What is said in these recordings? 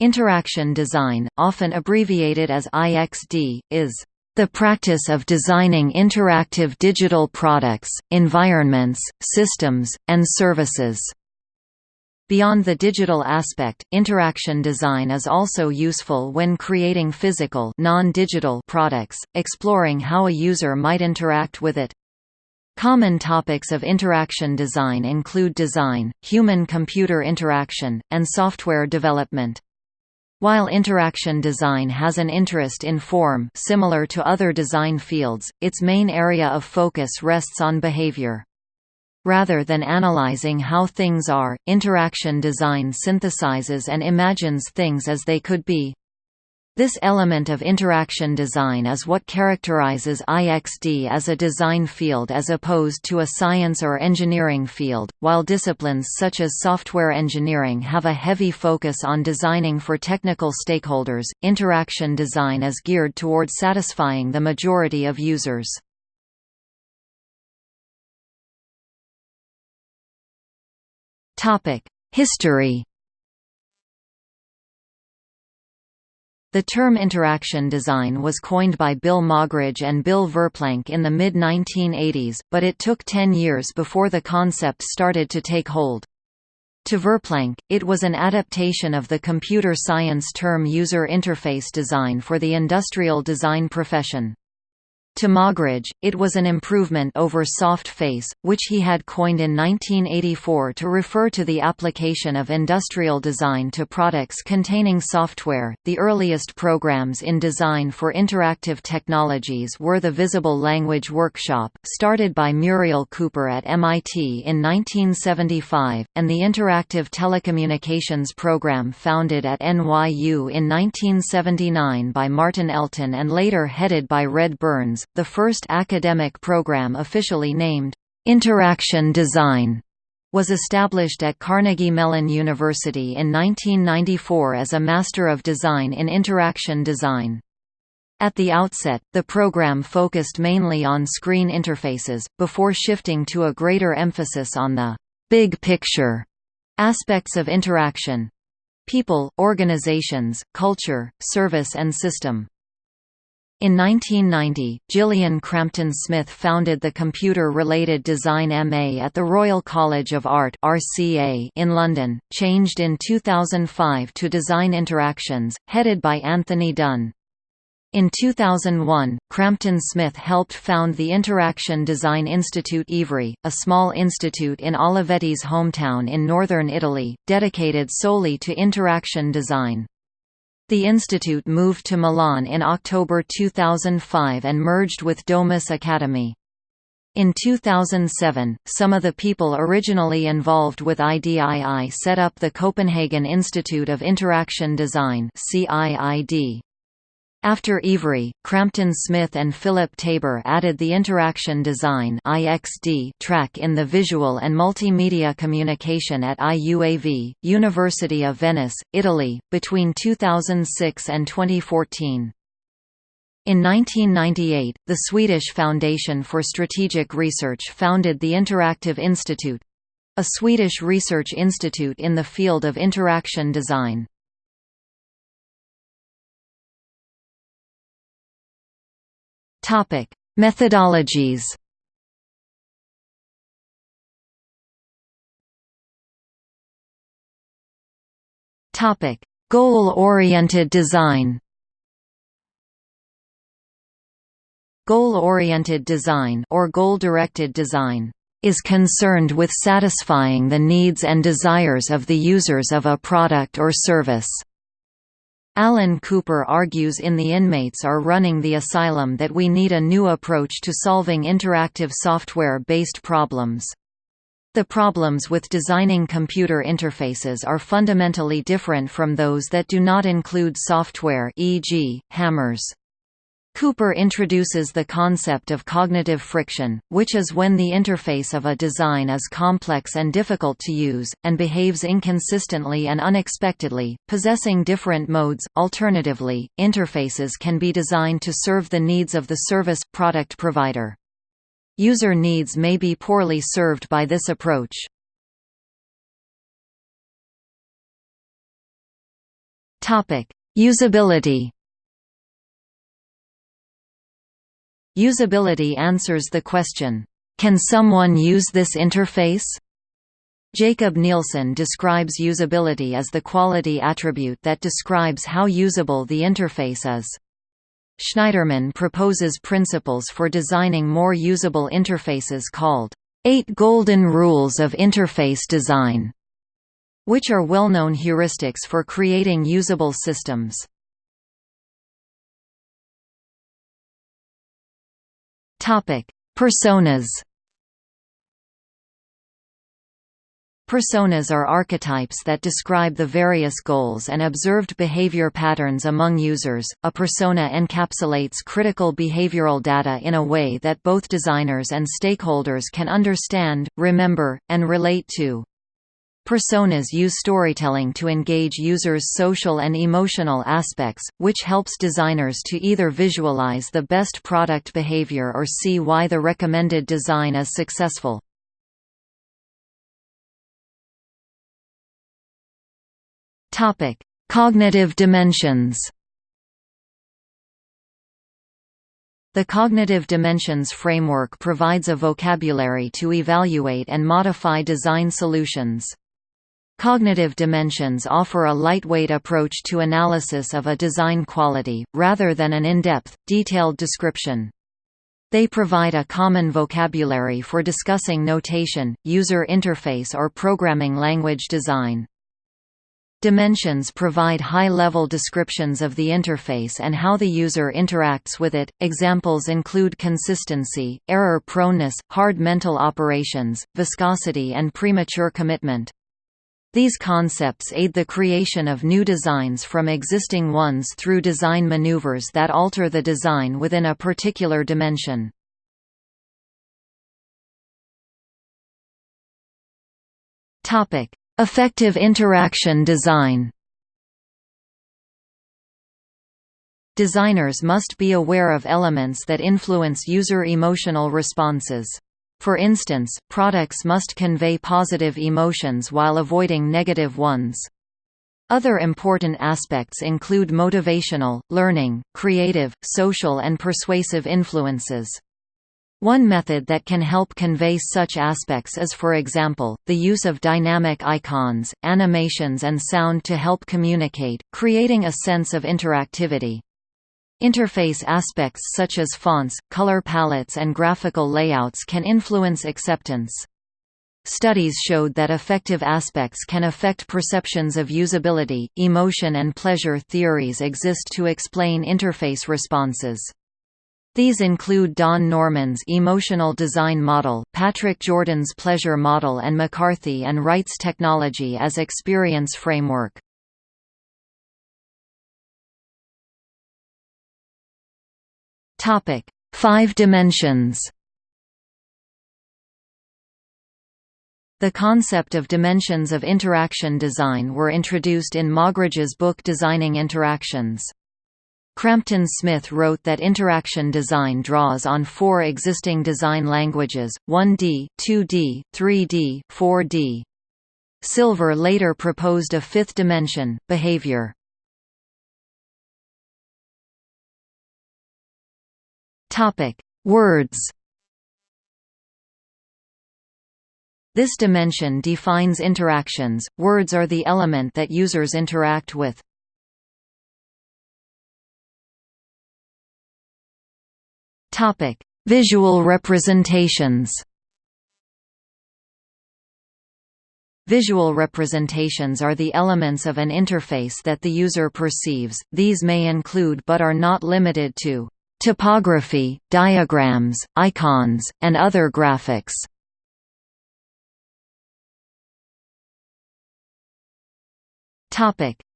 Interaction design, often abbreviated as IXD, is the practice of designing interactive digital products, environments, systems, and services. Beyond the digital aspect, interaction design is also useful when creating physical non-digital products, exploring how a user might interact with it. Common topics of interaction design include design, human-computer interaction, and software development. While interaction design has an interest in form similar to other design fields, its main area of focus rests on behavior. Rather than analyzing how things are, interaction design synthesizes and imagines things as they could be. This element of interaction design is what characterizes IXD as a design field as opposed to a science or engineering field. While disciplines such as software engineering have a heavy focus on designing for technical stakeholders, interaction design is geared toward satisfying the majority of users. History The term interaction design was coined by Bill Moggridge and Bill Verplank in the mid-1980s, but it took ten years before the concept started to take hold. To Verplank, it was an adaptation of the computer science term user interface design for the industrial design profession. To Moggridge, it was an improvement over soft face, which he had coined in 1984 to refer to the application of industrial design to products containing software. The earliest programs in design for interactive technologies were the Visible Language Workshop, started by Muriel Cooper at MIT in 1975, and the Interactive Telecommunications Program founded at NYU in 1979 by Martin Elton and later headed by Red Burns the first academic program officially named, "'Interaction Design' was established at Carnegie Mellon University in 1994 as a Master of Design in Interaction Design. At the outset, the program focused mainly on screen interfaces, before shifting to a greater emphasis on the «big picture» aspects of interaction—people, organizations, culture, service and system. In 1990, Gillian Crampton Smith founded the Computer-Related Design MA at the Royal College of Art (RCA) in London, changed in 2005 to Design Interactions, headed by Anthony Dunne. In 2001, Crampton Smith helped found the Interaction Design Institute Ivrea, a small institute in Olivetti's hometown in northern Italy, dedicated solely to interaction design. The institute moved to Milan in October 2005 and merged with Domus Academy. In 2007, some of the people originally involved with IDII set up the Copenhagen Institute of Interaction Design CIID. After Ivrea, Crampton Smith and Philip Tabor added the Interaction Design track in the Visual and Multimedia Communication at IUAV, University of Venice, Italy, between 2006 and 2014. In 1998, the Swedish Foundation for Strategic Research founded the Interactive Institute—a Swedish research institute in the field of interaction design. Topic: Methodologies. Topic: Goal-oriented design. Goal-oriented design or goal-directed design is concerned with satisfying the needs and desires of the users of a product or service. Alan Cooper argues in The Inmates Are Running the Asylum that we need a new approach to solving interactive software-based problems. The problems with designing computer interfaces are fundamentally different from those that do not include software e.g., hammers. Cooper introduces the concept of cognitive friction, which is when the interface of a design is complex and difficult to use, and behaves inconsistently and unexpectedly, possessing different modes. Alternatively, interfaces can be designed to serve the needs of the service product provider. User needs may be poorly served by this approach. Usability Usability answers the question, "'Can someone use this interface?' Jakob Nielsen describes usability as the quality attribute that describes how usable the interface is. Shneiderman proposes principles for designing more usable interfaces called, Eight Golden Rules of Interface Design, which are well-known heuristics for creating usable systems. Personas Personas are archetypes that describe the various goals and observed behavior patterns among users. A persona encapsulates critical behavioral data in a way that both designers and stakeholders can understand, remember, and relate to. Personas use storytelling to engage users' social and emotional aspects, which helps designers to either visualize the best product behavior or see why the recommended design is successful. Topic: Cognitive dimensions. The Cognitive Dimensions framework provides a vocabulary to evaluate and modify design solutions. Cognitive dimensions offer a lightweight approach to analysis of a design quality, rather than an in-depth, detailed description. They provide a common vocabulary for discussing notation, user interface or programming language design. Dimensions provide high-level descriptions of the interface and how the user interacts with it. Examples include consistency, error proneness, hard mental operations, viscosity and premature commitment. These concepts aid the creation of new designs from existing ones through design maneuvers that alter the design within a particular dimension. Topic: Effective interaction design Designers must be aware of elements that influence user emotional responses. For instance, products must convey positive emotions while avoiding negative ones. Other important aspects include motivational, learning, creative, social and persuasive influences. One method that can help convey such aspects is for example, the use of dynamic icons, animations and sound to help communicate, creating a sense of interactivity. Interface aspects such as fonts, color palettes and graphical layouts can influence acceptance. Studies showed that affective aspects can affect perceptions of usability. Emotion and pleasure theories exist to explain interface responses. These include Don Norman's emotional design model, Patrick Jordan's pleasure model and McCarthy and Wright's technology as experience framework. Topic: 5 dimensions. The concept of dimensions of interaction design were introduced in Moggridge's book Designing Interactions. Crampton Smith wrote that interaction design draws on four existing design languages, 1D, 2D, 3D, 4D. Silver later proposed a fifth dimension, behavior. Words. This dimension defines interactions, words are the element that users interact with. Topic: Visual representations. Visual representations are the elements of an interface that the user perceives, these may include but are not limited to typography, diagrams, icons, and other graphics.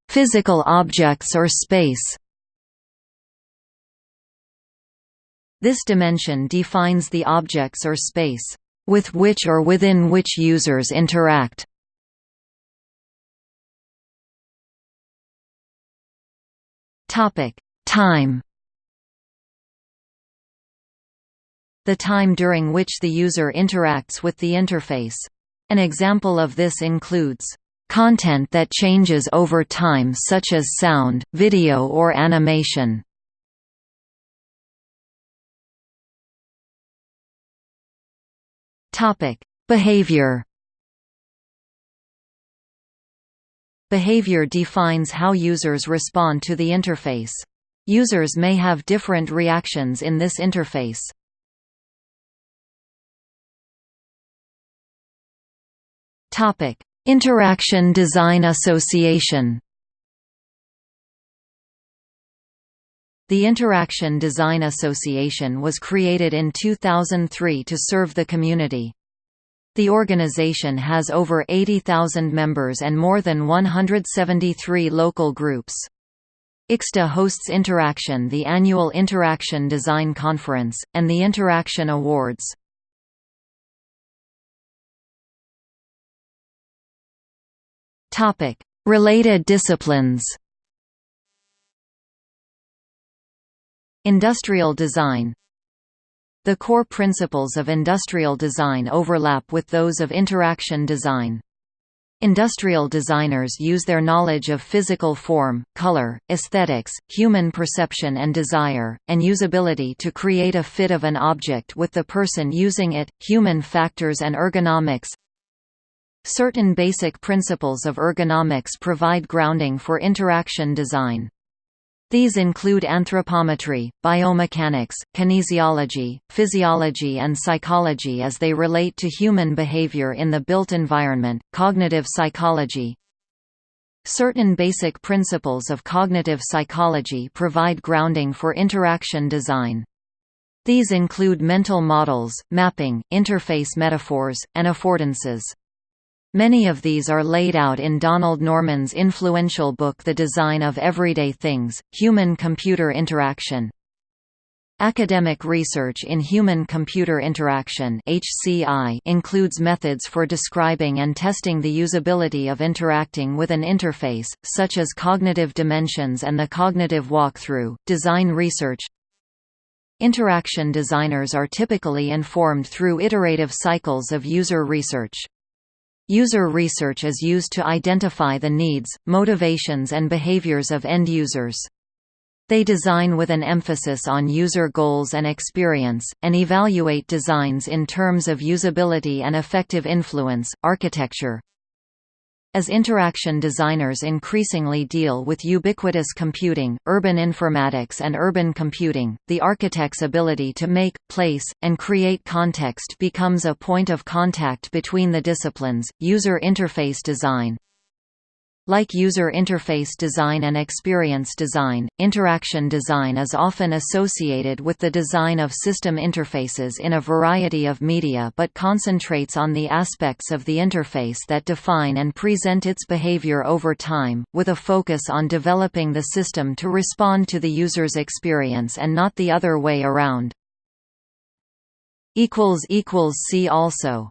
Physical objects or space This dimension defines the objects or space, with which or within which users interact. Topic: Time The time during which the user interacts with the interface. An example of this includes Content that changes over time such as sound, video or animation. Behavior Behavior defines how users respond to the interface. Users may have different reactions in this interface. Topic: Interaction Design Association The Interaction Design Association was created in 2003 to serve the community. The organization has over 80,000 members and more than 173 local groups. IxDA hosts Interaction the annual Interaction Design Conference, and the Interaction Awards. Topic: Related disciplines. Industrial design The core principles of industrial design overlap with those of interaction design. Industrial designers use their knowledge of physical form, color, aesthetics, human perception and desire, and usability to create a fit of an object with the person using it, human factors and ergonomics, Certain basic principles of ergonomics provide grounding for interaction design. These include anthropometry, biomechanics, kinesiology, physiology and psychology as they relate to human behavior in the built environment, cognitive psychology. Certain basic principles of cognitive psychology provide grounding for interaction design. These include mental models, mapping, interface metaphors, and affordances. Many of these are laid out in Donald Norman's influential book The Design of Everyday Things, Human-Computer Interaction. Academic research in human-computer interaction includes methods for describing and testing the usability of interacting with an interface, such as cognitive dimensions and the cognitive walkthrough. Design research Interaction designers are typically informed through iterative cycles of user research. User research is used to identify the needs, motivations and behaviors of end users. They design with an emphasis on user goals and experience, and evaluate designs in terms of usability and affective influence. Architecture as interaction designers increasingly deal with ubiquitous computing, urban informatics and urban computing, the architect's ability to make, place, and create context becomes a point of contact between the disciplines. User interface design like user interface design and experience design, interaction design is often associated with the design of system interfaces in a variety of media but concentrates on the aspects of the interface that define and present its behavior over time, with a focus on developing the system to respond to the user's experience and not the other way around. See also